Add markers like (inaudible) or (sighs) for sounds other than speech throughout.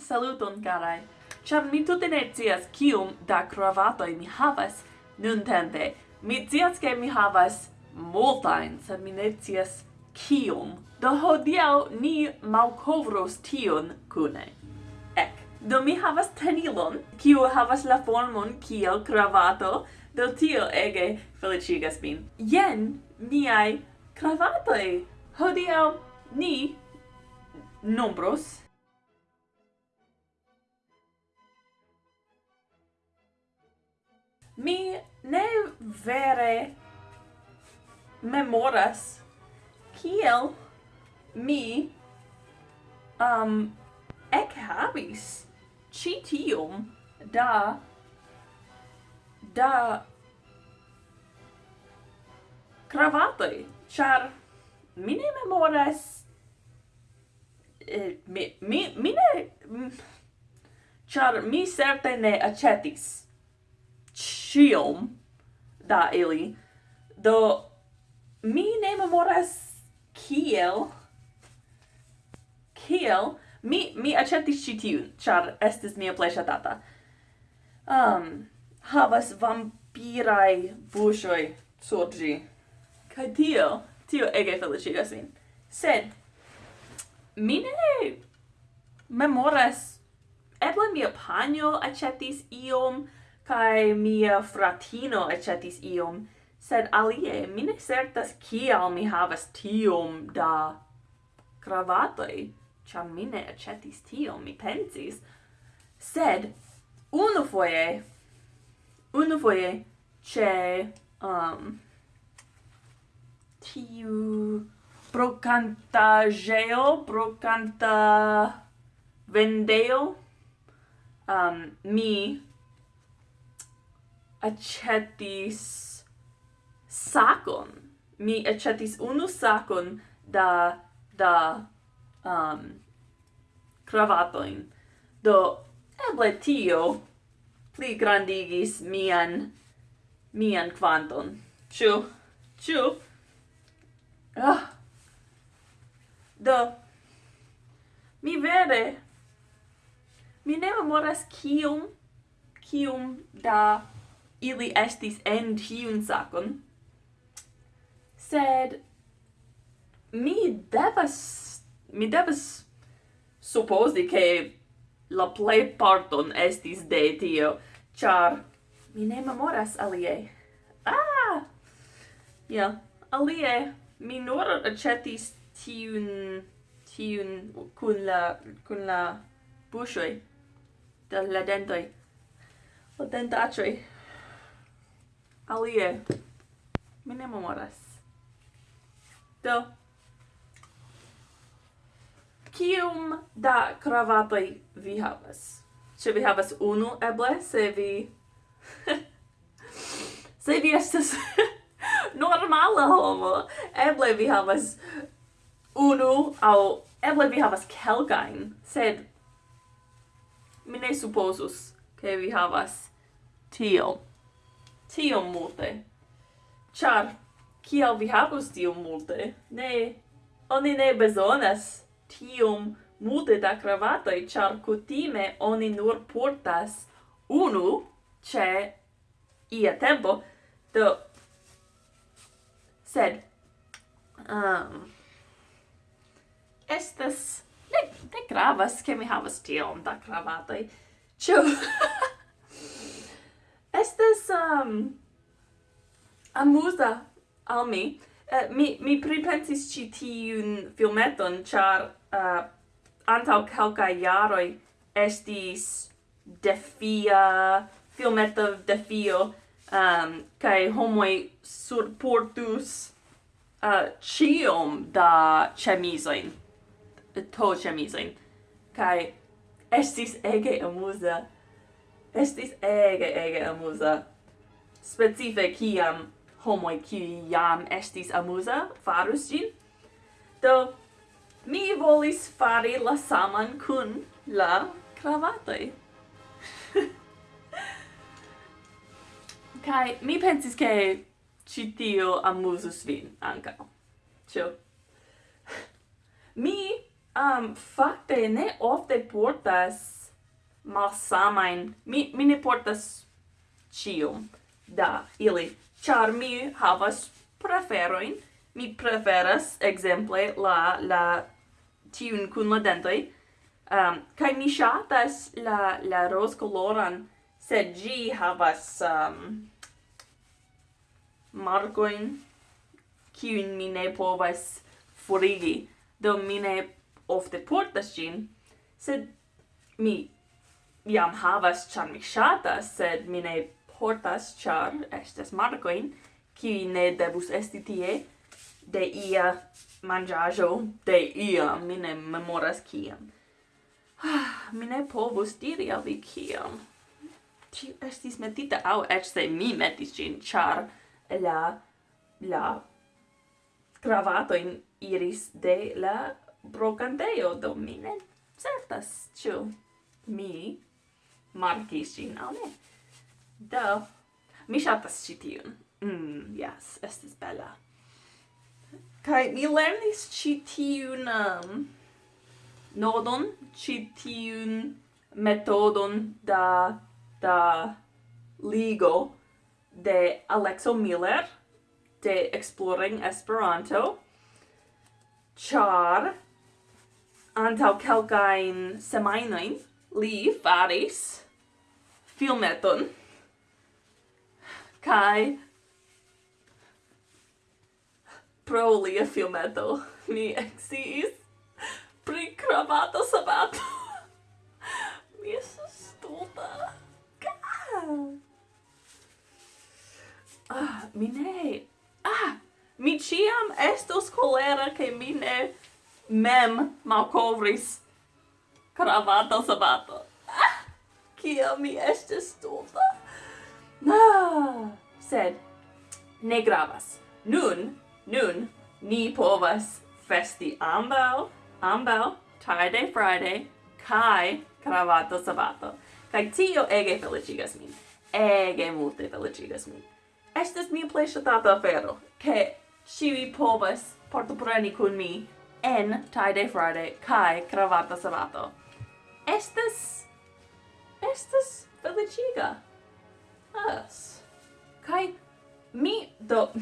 Saluton, carai! Char mi tutte ne zias kium da cravatoi mi havas nun tempe. Mi zias che mi havas multain, sed mi ne zias kium. Do hodiau ni malcovros tion cune. Ec, do mi havas tenilon, kiu havas la formon kiel cravato, do tio ege felicigas min. Jen miai cravatoi! Hodiau ni nombros mi ne vere memoras kiel mi um ek habis citium da da cravatoi, char mi ne memoras eh, mi, mi, mi ne char mi certe ne acetis ĉiom da ili. Do mi ne memoras kiel kiel mi mi aĉetis ci tiun, char estis mia plesha tata. Um, havas vampirai buŝoj sur ĝi. Kaj tio, tio ege feliĉigas min. Sed mi ne memoras eble mia panio aĉetis iom kai mia fratino ecetis iom, sed alie mi ne certas kial mi havas tiom da cravatoi, ciam mi ne ecetis tiom, mi pensis. Sed, unu foie, unu foie, ce, um, tiu brocantageo, brocanta vendeo, um, mi acetis sacon. Mi acetis unu sacon da da um cravatoin. Do eble tio pli grandigis mian mian quanton. chu chu Ah. Do mi vere mi ne memoras kium kium da ili estis en tiun sakon. Sed mi devas mi devas supposi che la play parton estis de tio, char mi ne memoras alie. Ah! Ja, yeah. alie mi nur acetis tiun tiun kun la kun la bushoi de la dentoi. La dentaĉoj alie. Mi ne memoras. Do. kium da kravatoj vi havas? Ĉe vi havas unu, eble, se vi... (laughs) se vi estas (laughs) normala homo, eble vi havas unu, au eble vi havas kelkajn, sed mi ne supozus, ke vi havas tiom tiom multe. Char, kiel vi havus tiom multe? Ne, oni ne bezonas tiom multe da cravatoi, char cutime oni nur portas unu ce ia tempo, do... Sed... Um, estas... Ne, ne gravas, che mi havas tiom da cravatoi. Ciu... (laughs) estes um, amusa al mi. Uh, mi mi pripensis ĉi tiun filmeton char uh, eh, antau kelkaj iaroi estis defia filmeto defio um, kai homoi surportus uh, ĉiom da chemisoin, to chemisoin kai estis ege amusa estis ege ege amusa specife kiam homoj kiuj jam estis amusa farus gin. do mi volis fari la saman kun la cravatoi. (laughs) kai mi pensis ke ci tio amusus vin anca. Cio. (laughs) mi um, facte ne ofte portas malsamain, mi, mi ne portas cium da ili, char mi havas preferoin, mi preferas, exemple, la, la tiun cun la dentoi, um, ehm, kai mi shatas la, la ros coloran, sed gi havas ehm, um, marcoin, kiun mi ne povas forigi, do mi ne ofte portas gin, sed mi jam havas ĉar mi ŝatas, sed mi ne portas ĉar estas markojn kiuj ne devus esti tie de ia manĝaĵo de ia, mi ne memoras kiam. Ah, mi ne povus diri al vi kiam. Tiu estis metita aŭ eĉ se mi metis ĝin, ĉar la la cravatojn iris de la brocanteo, do mi ne certas, ĉu mi markis ĝin, aŭ ne? Do, mi ŝatas ĉi tiun. Mm, yes, estis bela. Kaj mi lernis ĉi tiun um, nodon, ĉi tiun metodon da da ligo de Alexo Miller de Exploring Esperanto char antau kelkajn semajnojn li faris filmeton. Kai pro lia filmeto mi exis pri cravato sabato. (laughs) mi esu stulta. Ah, mi ne. Ah, mi ciam estos colera che mi ne mem malcovris cravato sabato kia mi estes stulta. Ah, sed, ne gravas. Nun, nun, ni povas festi ambau, ambau, tarde Friday, kai cravato sabato. Kai tio ege felicigas min. Ege multe felicigas min. Estes mia plei ŝatata afero, ke ĉiuj povas partopreni kun mi en Tide Friday kai cravato sabato. Estes estas feliciga as. Kai mi do... (laughs)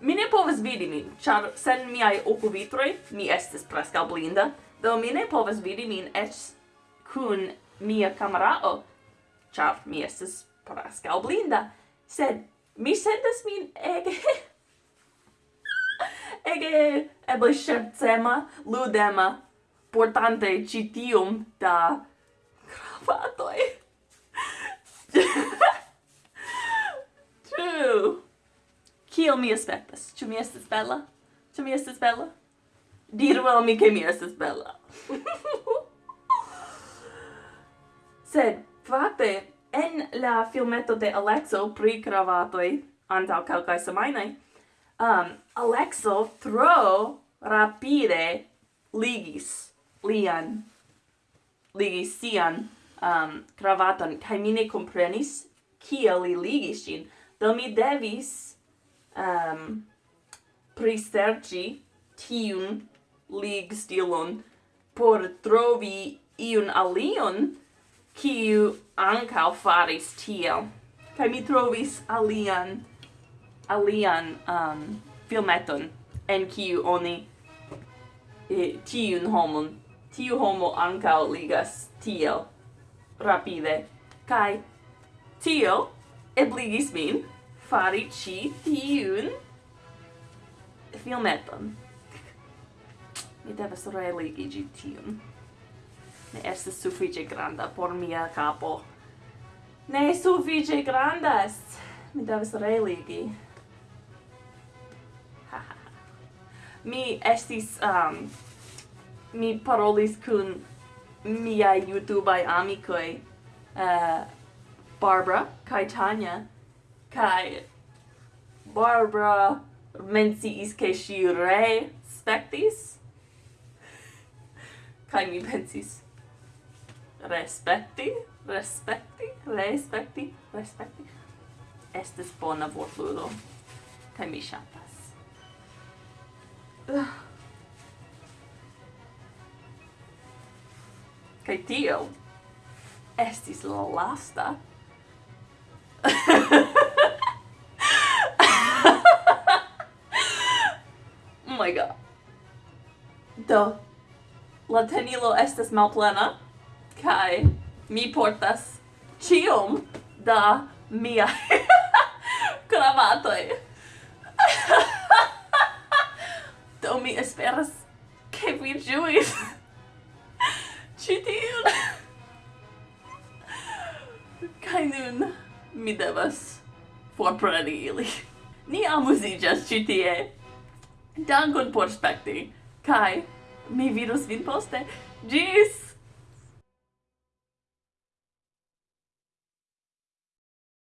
mi ne povas vidi min, char sen miai ocuvitroi mi estes presca blinda, do mi ne povas vidi min ec kun mia camerao, char mi estes presca blinda, sed mi sentas min ege... (laughs) ege eble scherzema, ludema, portante citium da cravatoi. (laughs) True. Kio mi aspectas? Ĉu mi estas bella? Ĉu mi estas bella? Diru al mi ke mi estas bella. (laughs) Sed, fakte, en la filmeto de Alexo pri cravatoi antaŭ kelkaj semajnoj, um, Alexo tro rapide ligis lian ligis sian um, cravaton, kai mi ne comprenis kiel li ligis gin. Do mi devis um, pristerci tiun lig stilon por trovi iun alion kiu ancau faris tiel. Kai mi trovis alian alian um, filmeton en kiu oni e, tiun homon tiu homo ancao ligas tiel rapide. Kai tio ebligis min fari ci tiun filmeton. Mi devas religi ci tiun. Ne estes suffice granda por mia capo. Ne suffice grandas. Mi devas religi. Mi estis um, mi parolis kun mia YouTubeai amikoj uh, Barbara kaj Tanya kaj Barbara menciis ke ŝi re spektis (laughs) kaj mi pensis respekti respekti respekti respekti estis bona vortludo kaj mi ŝatas uh. (sighs) kai tio estis la lasta. oh my god. Do, la tenilo estas malplena, kai mi portas cium da mia (laughs) cravatoi Do mi esperas che vi ĝuis ci tiun! kai nun mi devas forpreni ili. Ni amuziĝas ĉi tie. Dankon por spekti. kai mi vidos vin poste. Ĝis!